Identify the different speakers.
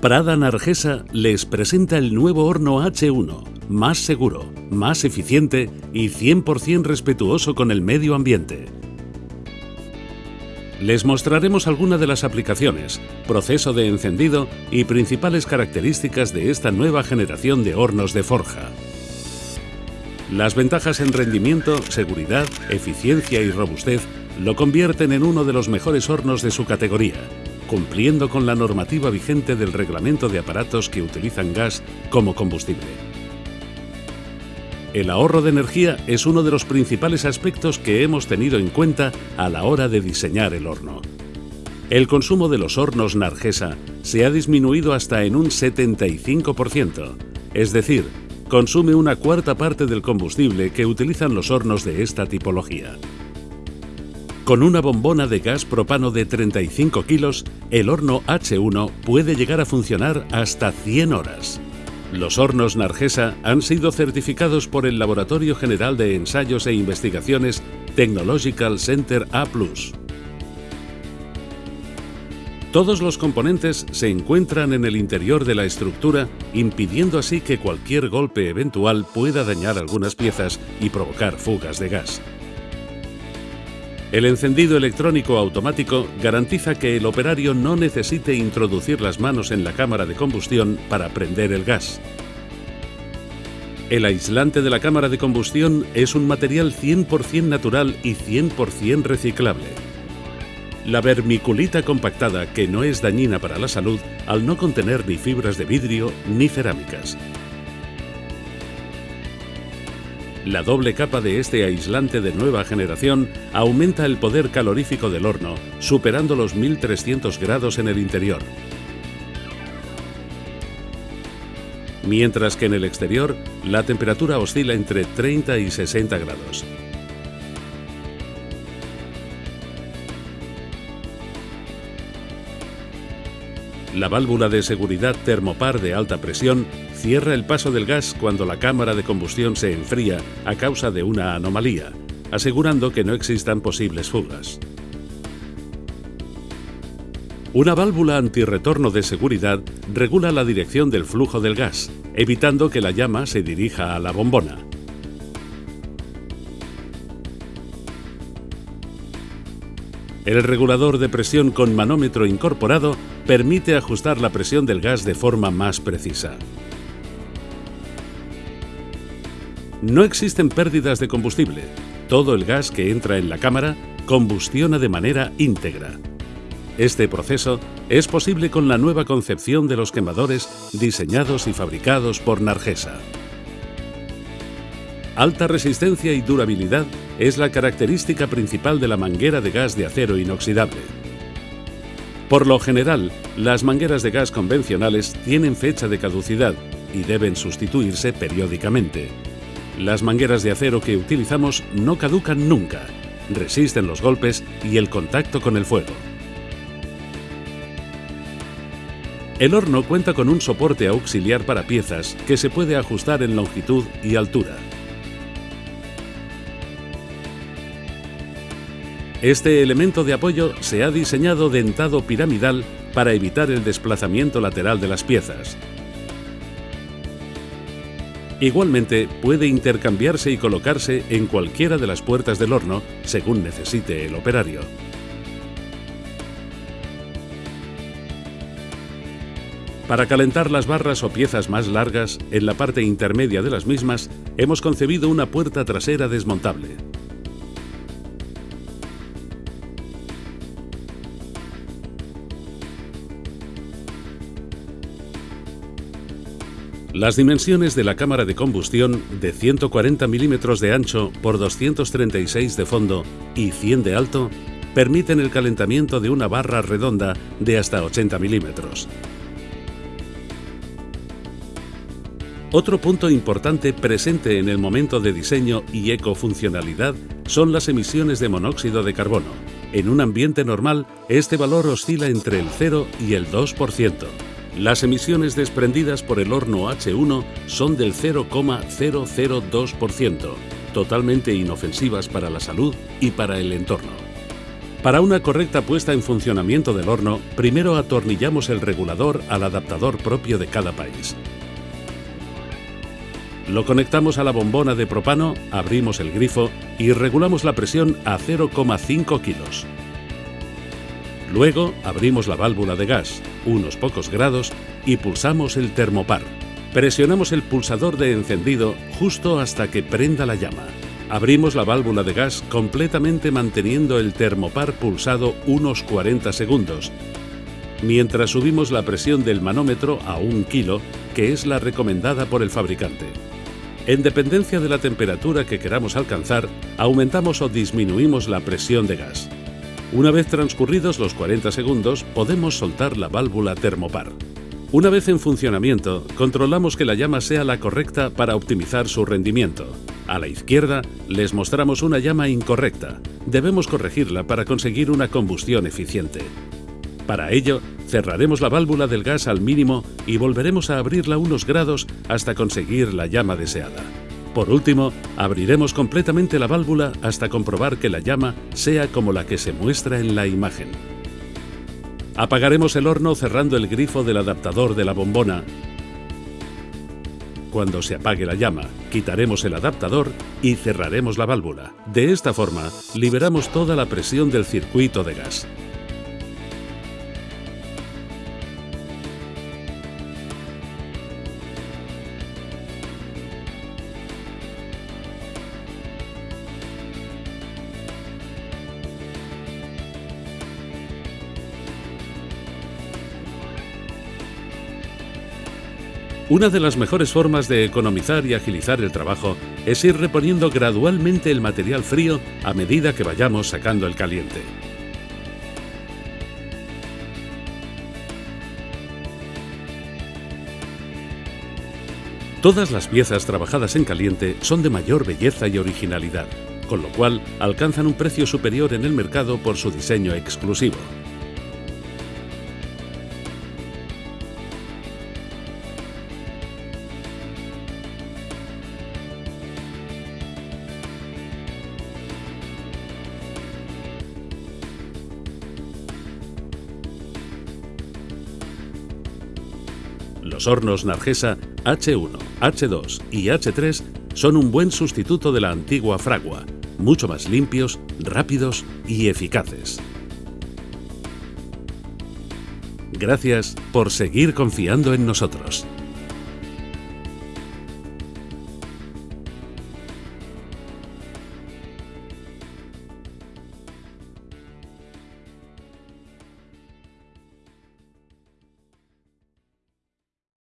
Speaker 1: Prada Nargesa les presenta el nuevo horno H1, más seguro, más eficiente y 100% respetuoso con el medio ambiente. Les mostraremos algunas de las aplicaciones, proceso de encendido y principales características de esta nueva generación de hornos de forja. Las ventajas en rendimiento, seguridad, eficiencia y robustez lo convierten en uno de los mejores hornos de su categoría cumpliendo con la normativa vigente del reglamento de aparatos que utilizan gas como combustible. El ahorro de energía es uno de los principales aspectos que hemos tenido en cuenta a la hora de diseñar el horno. El consumo de los hornos Nargesa se ha disminuido hasta en un 75%, es decir, consume una cuarta parte del combustible que utilizan los hornos de esta tipología. Con una bombona de gas propano de 35 kilos, el horno H1 puede llegar a funcionar hasta 100 horas. Los hornos Nargesa han sido certificados por el Laboratorio General de Ensayos e Investigaciones Technological Center A+. Todos los componentes se encuentran en el interior de la estructura, impidiendo así que cualquier golpe eventual pueda dañar algunas piezas y provocar fugas de gas. El encendido electrónico automático garantiza que el operario no necesite introducir las manos en la cámara de combustión para prender el gas. El aislante de la cámara de combustión es un material 100% natural y 100% reciclable. La vermiculita compactada, que no es dañina para la salud al no contener ni fibras de vidrio ni cerámicas. La doble capa de este aislante de nueva generación aumenta el poder calorífico del horno, superando los 1300 grados en el interior. Mientras que en el exterior, la temperatura oscila entre 30 y 60 grados. La válvula de seguridad termopar de alta presión cierra el paso del gas cuando la cámara de combustión se enfría a causa de una anomalía, asegurando que no existan posibles fugas. Una válvula antirretorno de seguridad regula la dirección del flujo del gas, evitando que la llama se dirija a la bombona. El regulador de presión con manómetro incorporado permite ajustar la presión del gas de forma más precisa. No existen pérdidas de combustible. Todo el gas que entra en la cámara combustiona de manera íntegra. Este proceso es posible con la nueva concepción de los quemadores diseñados y fabricados por Nargesa. Alta resistencia y durabilidad es la característica principal de la manguera de gas de acero inoxidable. Por lo general, las mangueras de gas convencionales tienen fecha de caducidad y deben sustituirse periódicamente. Las mangueras de acero que utilizamos no caducan nunca, resisten los golpes y el contacto con el fuego. El horno cuenta con un soporte auxiliar para piezas que se puede ajustar en longitud y altura. Este elemento de apoyo se ha diseñado dentado piramidal para evitar el desplazamiento lateral de las piezas, Igualmente puede intercambiarse y colocarse en cualquiera de las puertas del horno según necesite el operario. Para calentar las barras o piezas más largas, en la parte intermedia de las mismas, hemos concebido una puerta trasera desmontable. Las dimensiones de la cámara de combustión de 140 milímetros de ancho por 236 de fondo y 100 de alto permiten el calentamiento de una barra redonda de hasta 80 milímetros. Otro punto importante presente en el momento de diseño y ecofuncionalidad son las emisiones de monóxido de carbono. En un ambiente normal, este valor oscila entre el 0 y el 2%. Las emisiones desprendidas por el horno H1 son del 0,002%, totalmente inofensivas para la salud y para el entorno. Para una correcta puesta en funcionamiento del horno, primero atornillamos el regulador al adaptador propio de cada país. Lo conectamos a la bombona de propano, abrimos el grifo y regulamos la presión a 0,5 kilos. Luego abrimos la válvula de gas, unos pocos grados, y pulsamos el termopar. Presionamos el pulsador de encendido justo hasta que prenda la llama. Abrimos la válvula de gas completamente manteniendo el termopar pulsado unos 40 segundos, mientras subimos la presión del manómetro a un kilo, que es la recomendada por el fabricante. En dependencia de la temperatura que queramos alcanzar, aumentamos o disminuimos la presión de gas. Una vez transcurridos los 40 segundos, podemos soltar la válvula termopar. Una vez en funcionamiento, controlamos que la llama sea la correcta para optimizar su rendimiento. A la izquierda les mostramos una llama incorrecta. Debemos corregirla para conseguir una combustión eficiente. Para ello, cerraremos la válvula del gas al mínimo y volveremos a abrirla unos grados hasta conseguir la llama deseada. Por último, abriremos completamente la válvula hasta comprobar que la llama sea como la que se muestra en la imagen. Apagaremos el horno cerrando el grifo del adaptador de la bombona. Cuando se apague la llama, quitaremos el adaptador y cerraremos la válvula. De esta forma, liberamos toda la presión del circuito de gas. Una de las mejores formas de economizar y agilizar el trabajo es ir reponiendo gradualmente el material frío a medida que vayamos sacando el caliente. Todas las piezas trabajadas en caliente son de mayor belleza y originalidad, con lo cual alcanzan un precio superior en el mercado por su diseño exclusivo. Los hornos Nargesa H1, H2 y H3 son un buen sustituto de la antigua fragua, mucho más limpios, rápidos y eficaces. Gracias por seguir confiando en nosotros.